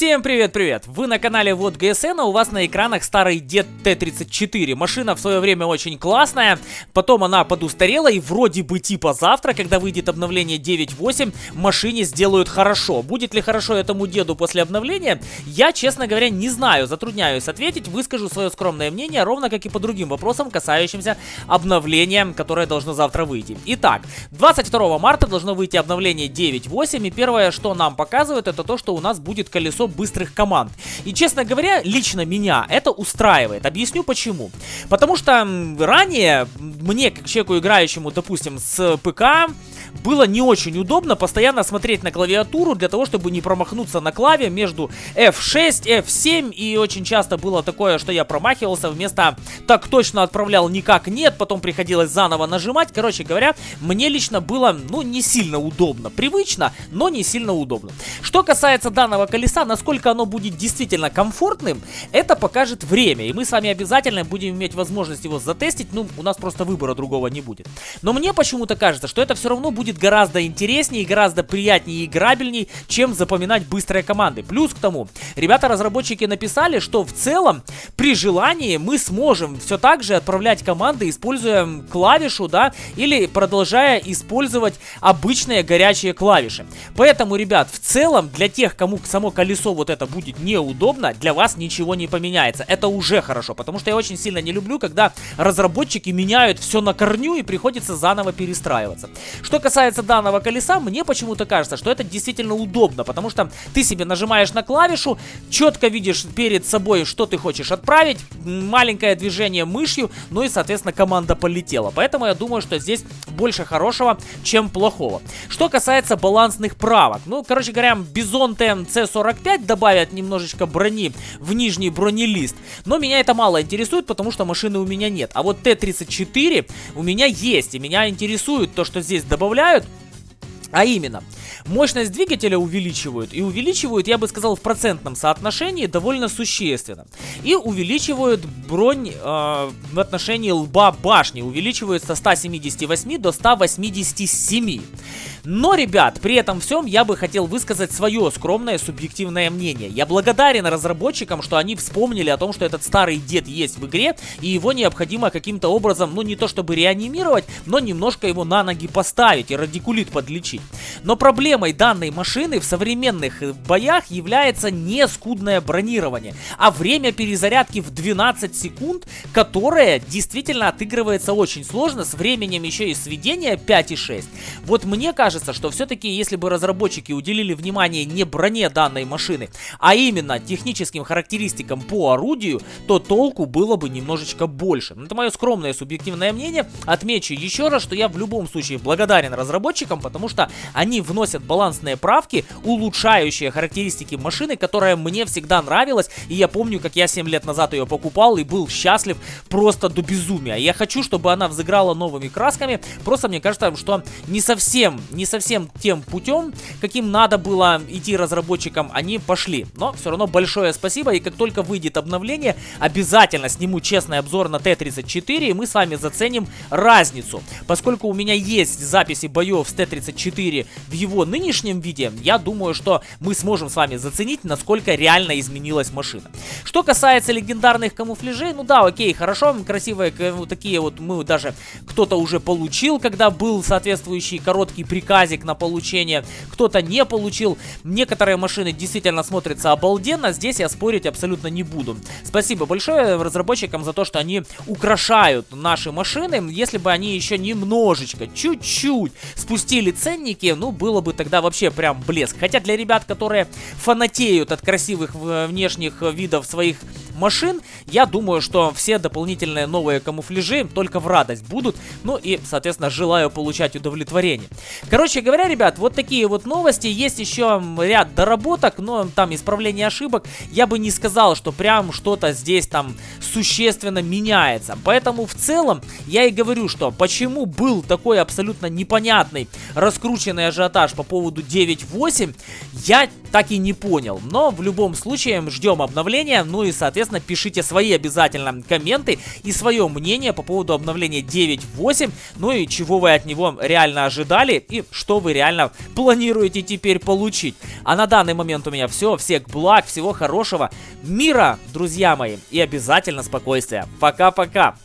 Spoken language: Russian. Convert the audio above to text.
Всем привет-привет! Вы на канале Вот ГСН, а у вас на экранах старый Дед Т-34. Машина в свое время очень классная, потом она подустарела и вроде бы типа завтра, когда выйдет обновление 9.8, машине сделают хорошо. Будет ли хорошо этому деду после обновления, я, честно говоря, не знаю, затрудняюсь ответить, выскажу свое скромное мнение, ровно как и по другим вопросам, касающимся обновления, которое должно завтра выйти. Итак, 22 марта должно выйти обновление 9.8, и первое, что нам показывают, это то, что у нас будет колесо быстрых команд. И, честно говоря, лично меня это устраивает. Объясню почему. Потому что ранее мне, как человеку играющему, допустим, с ПК, было не очень удобно постоянно смотреть на клавиатуру для того, чтобы не промахнуться на клаве между F6, F7 и очень часто было такое, что я промахивался вместо так точно отправлял никак нет, потом приходилось заново нажимать. Короче говоря, мне лично было, ну, не сильно удобно. Привычно, но не сильно удобно. Что касается данного колеса, насколько оно будет действительно комфортным, это покажет время. И мы с вами обязательно будем иметь возможность его затестить. Ну, у нас просто выбора другого не будет. Но мне почему-то кажется, что это все равно будет гораздо интереснее гораздо приятнее и играбельней, чем запоминать быстрые команды. Плюс к тому, ребята-разработчики написали, что в целом при желании мы сможем все так же отправлять команды, используя клавишу, да, или продолжая использовать обычные горячие клавиши. Поэтому, ребят, в целом для тех, кому само колесо вот это будет неудобно, для вас ничего не поменяется. Это уже хорошо, потому что я очень сильно не люблю, когда разработчики меняют все на корню и приходится заново перестраиваться. Что касается касается данного колеса, мне почему-то кажется, что это действительно удобно, потому что ты себе нажимаешь на клавишу, четко видишь перед собой, что ты хочешь отправить, маленькое движение мышью, ну и, соответственно, команда полетела. Поэтому я думаю, что здесь больше хорошего, чем плохого. Что касается балансных правок, ну, короче говоря, Бизон ТМЦ-45 добавят немножечко брони в нижний бронелист, но меня это мало интересует, потому что машины у меня нет. А вот Т-34 у меня есть, и меня интересует то, что здесь добавляют а именно, мощность двигателя увеличивают. И увеличивают, я бы сказал, в процентном соотношении довольно существенно. И увеличивают бронь э, в отношении лба башни. Увеличивают со 178 до 187. Но, ребят, при этом всем я бы хотел высказать свое скромное субъективное мнение. Я благодарен разработчикам, что они вспомнили о том, что этот старый дед есть в игре, и его необходимо каким-то образом, ну не то чтобы реанимировать, но немножко его на ноги поставить и радикулит подлечить. Но проблемой данной машины в современных боях является не скудное бронирование, а время перезарядки в 12 секунд, которое действительно отыгрывается очень сложно, с временем еще и сведения 5,6. Вот мне кажется, что все-таки, если бы разработчики уделили внимание не броне данной машины, а именно техническим характеристикам по орудию, то толку было бы немножечко больше. Это мое скромное субъективное мнение. Отмечу еще раз, что я в любом случае благодарен разработчикам, потому что они вносят балансные правки, улучшающие характеристики машины, которая мне всегда нравилась. И я помню, как я 7 лет назад ее покупал и был счастлив просто до безумия. Я хочу, чтобы она взыграла новыми красками. Просто мне кажется, что не совсем, не совсем тем путем, каким надо было идти разработчикам, они пошли. Но все равно большое спасибо, и как только выйдет обновление, обязательно сниму честный обзор на Т-34, и мы с вами заценим разницу. Поскольку у меня есть записи боев с Т-34 в его нынешнем виде, я думаю, что мы сможем с вами заценить, насколько реально изменилась машина. Что касается легендарных камуфляжей, ну да, окей, хорошо, красивые, вот такие вот мы даже кто-то уже получил, когда был соответствующий короткий приказ приказик на получение, кто-то не получил. Некоторые машины действительно смотрятся обалденно, здесь я спорить абсолютно не буду. Спасибо большое разработчикам за то, что они украшают наши машины. Если бы они еще немножечко, чуть-чуть спустили ценники, ну, было бы тогда вообще прям блеск. Хотя для ребят, которые фанатеют от красивых внешних видов своих машин, я думаю, что все дополнительные новые камуфляжи только в радость будут. Ну и, соответственно, желаю получать удовлетворение. Короче говоря, ребят, вот такие вот новости. Есть еще ряд доработок, но там исправление ошибок. Я бы не сказал, что прям что-то здесь там существенно меняется. Поэтому в целом я и говорю, что почему был такой абсолютно непонятный, раскрученный ажиотаж по поводу 9.8, я так и не понял. Но в любом случае ждем обновления, ну и соответственно пишите свои обязательно комменты и свое мнение по поводу обновления 9.8, ну и чего вы от него реально ожидали и что вы реально планируете теперь получить. А на данный момент у меня все, всех благ, всего хорошего, мира, друзья мои, и обязательно спокойствия. Пока-пока!